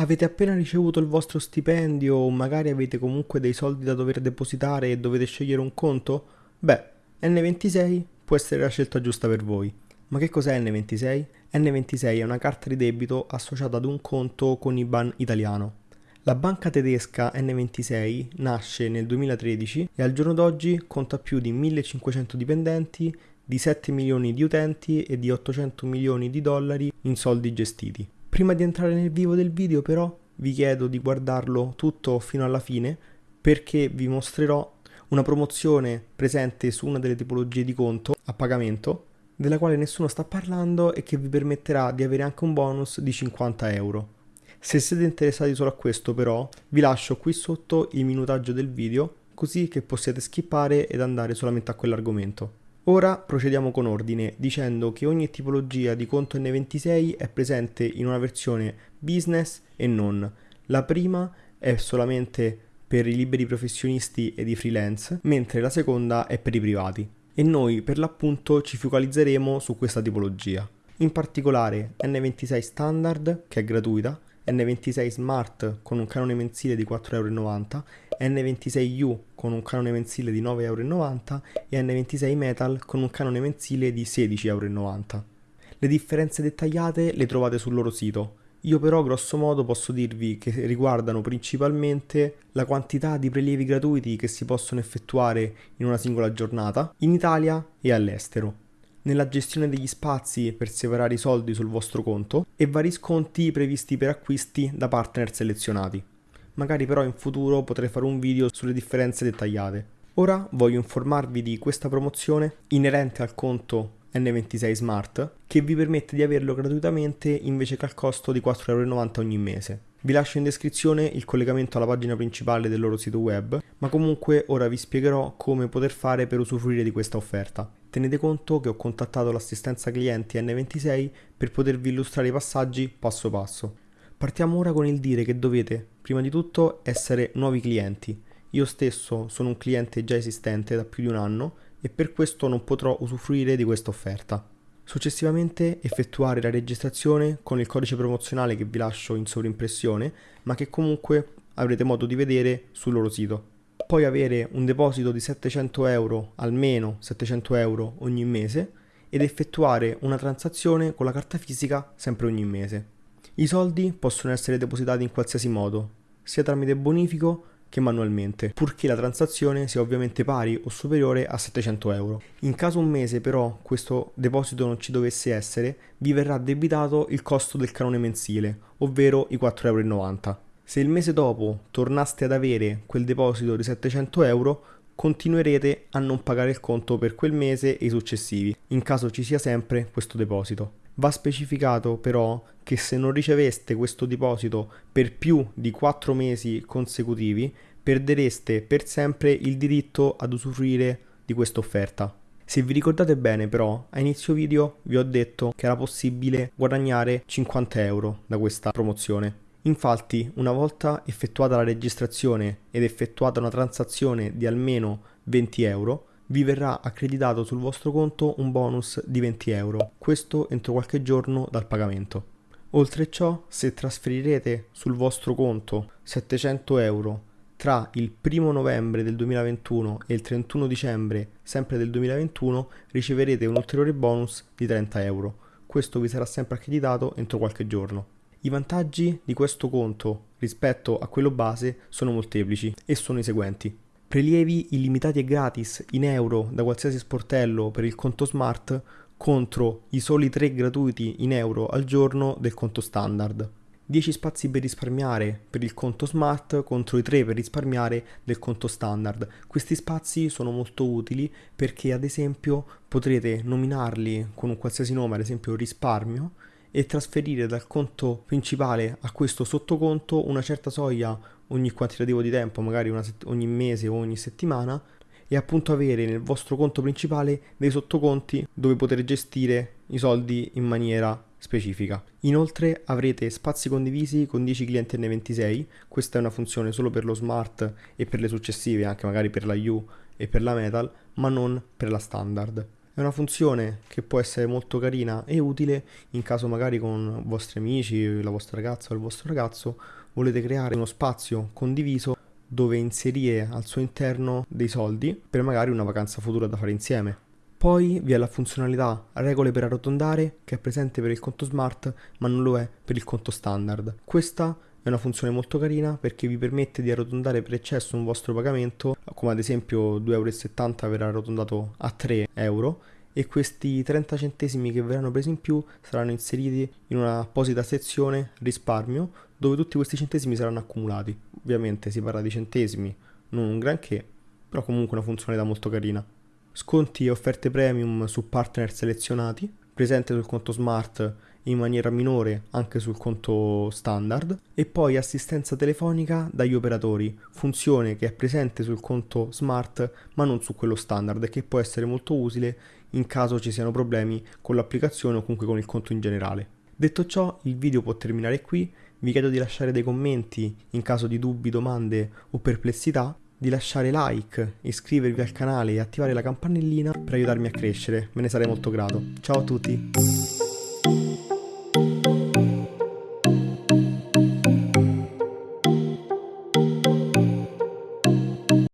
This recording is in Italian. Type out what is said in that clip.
Avete appena ricevuto il vostro stipendio o magari avete comunque dei soldi da dover depositare e dovete scegliere un conto? Beh, N26 può essere la scelta giusta per voi. Ma che cos'è N26? N26 è una carta di debito associata ad un conto con IBAN italiano. La banca tedesca N26 nasce nel 2013 e al giorno d'oggi conta più di 1500 dipendenti, di 7 milioni di utenti e di 800 milioni di dollari in soldi gestiti. Prima di entrare nel vivo del video però vi chiedo di guardarlo tutto fino alla fine perché vi mostrerò una promozione presente su una delle tipologie di conto a pagamento della quale nessuno sta parlando e che vi permetterà di avere anche un bonus di 50 euro. Se siete interessati solo a questo però vi lascio qui sotto il minutaggio del video così che possiate skippare ed andare solamente a quell'argomento. Ora procediamo con ordine dicendo che ogni tipologia di conto N26 è presente in una versione business e non. La prima è solamente per i liberi professionisti ed i freelance, mentre la seconda è per i privati. E noi per l'appunto ci focalizzeremo su questa tipologia. In particolare N26 Standard, che è gratuita, N26 Smart con un canone mensile di 4,90€, N26U con un canone mensile di 9,90€ e N26 Metal con un canone mensile di 16,90€. Le differenze dettagliate le trovate sul loro sito. Io però grosso modo posso dirvi che riguardano principalmente la quantità di prelievi gratuiti che si possono effettuare in una singola giornata in Italia e all'estero nella gestione degli spazi per separare i soldi sul vostro conto e vari sconti previsti per acquisti da partner selezionati. Magari però in futuro potrei fare un video sulle differenze dettagliate. Ora voglio informarvi di questa promozione inerente al conto N26 Smart che vi permette di averlo gratuitamente invece che al costo di 4,90€ ogni mese. Vi lascio in descrizione il collegamento alla pagina principale del loro sito web, ma comunque ora vi spiegherò come poter fare per usufruire di questa offerta. Tenete conto che ho contattato l'assistenza clienti N26 per potervi illustrare i passaggi passo passo. Partiamo ora con il dire che dovete, prima di tutto, essere nuovi clienti. Io stesso sono un cliente già esistente da più di un anno e per questo non potrò usufruire di questa offerta. Successivamente effettuare la registrazione con il codice promozionale che vi lascio in sovrimpressione, ma che comunque avrete modo di vedere sul loro sito poi avere un deposito di 700 euro, almeno 700 euro ogni mese, ed effettuare una transazione con la carta fisica sempre ogni mese. I soldi possono essere depositati in qualsiasi modo, sia tramite bonifico che manualmente, purché la transazione sia ovviamente pari o superiore a 700 euro. In caso un mese però questo deposito non ci dovesse essere, vi verrà debitato il costo del canone mensile, ovvero i 4,90 euro. Se il mese dopo tornaste ad avere quel deposito di 700 euro, continuerete a non pagare il conto per quel mese e i successivi, in caso ci sia sempre questo deposito. Va specificato però che se non riceveste questo deposito per più di 4 mesi consecutivi, perdereste per sempre il diritto ad usufruire di questa offerta. Se vi ricordate bene però, a inizio video vi ho detto che era possibile guadagnare 50 euro da questa promozione. Infatti, una volta effettuata la registrazione ed effettuata una transazione di almeno 20 euro, vi verrà accreditato sul vostro conto un bonus di 20 euro, questo entro qualche giorno dal pagamento. Oltre ciò, se trasferirete sul vostro conto 700 euro tra il 1 novembre del 2021 e il 31 dicembre sempre del 2021 riceverete un ulteriore bonus di 30 euro. Questo vi sarà sempre accreditato entro qualche giorno. I vantaggi di questo conto rispetto a quello base sono molteplici e sono i seguenti. Prelievi illimitati e gratis in euro da qualsiasi sportello per il conto smart contro i soli 3 gratuiti in euro al giorno del conto standard. 10 spazi per risparmiare per il conto smart contro i 3 per risparmiare del conto standard. Questi spazi sono molto utili perché ad esempio potrete nominarli con un qualsiasi nome, ad esempio risparmio, e trasferire dal conto principale a questo sottoconto una certa soglia ogni quantitativo di tempo, magari ogni mese o ogni settimana, e appunto avere nel vostro conto principale dei sottoconti dove poter gestire i soldi in maniera specifica. Inoltre avrete spazi condivisi con 10 clienti N26, questa è una funzione solo per lo smart e per le successive, anche magari per la U e per la metal, ma non per la standard. È una funzione che può essere molto carina e utile in caso magari con vostri amici, la vostra ragazza o il vostro ragazzo volete creare uno spazio condiviso dove inserire al suo interno dei soldi per magari una vacanza futura da fare insieme. Poi vi è la funzionalità regole per arrotondare che è presente per il conto smart ma non lo è per il conto standard. Questa è una funzione molto carina perché vi permette di arrotondare per eccesso un vostro pagamento, come ad esempio 2,70 euro verrà arrotondato a 3 euro e questi 30 centesimi che verranno presi in più saranno inseriti in una apposita sezione risparmio dove tutti questi centesimi saranno accumulati. Ovviamente si parla di centesimi, non un granché, però comunque una funzionalità molto carina. Sconti e offerte premium su partner selezionati, presente sul conto smart in maniera minore anche sul conto standard e poi assistenza telefonica dagli operatori, funzione che è presente sul conto smart ma non su quello standard e che può essere molto utile in caso ci siano problemi con l'applicazione o comunque con il conto in generale. Detto ciò, il video può terminare qui, vi chiedo di lasciare dei commenti in caso di dubbi, domande o perplessità, di lasciare like, iscrivervi al canale e attivare la campanellina per aiutarmi a crescere, me ne sarei molto grato. Ciao a tutti!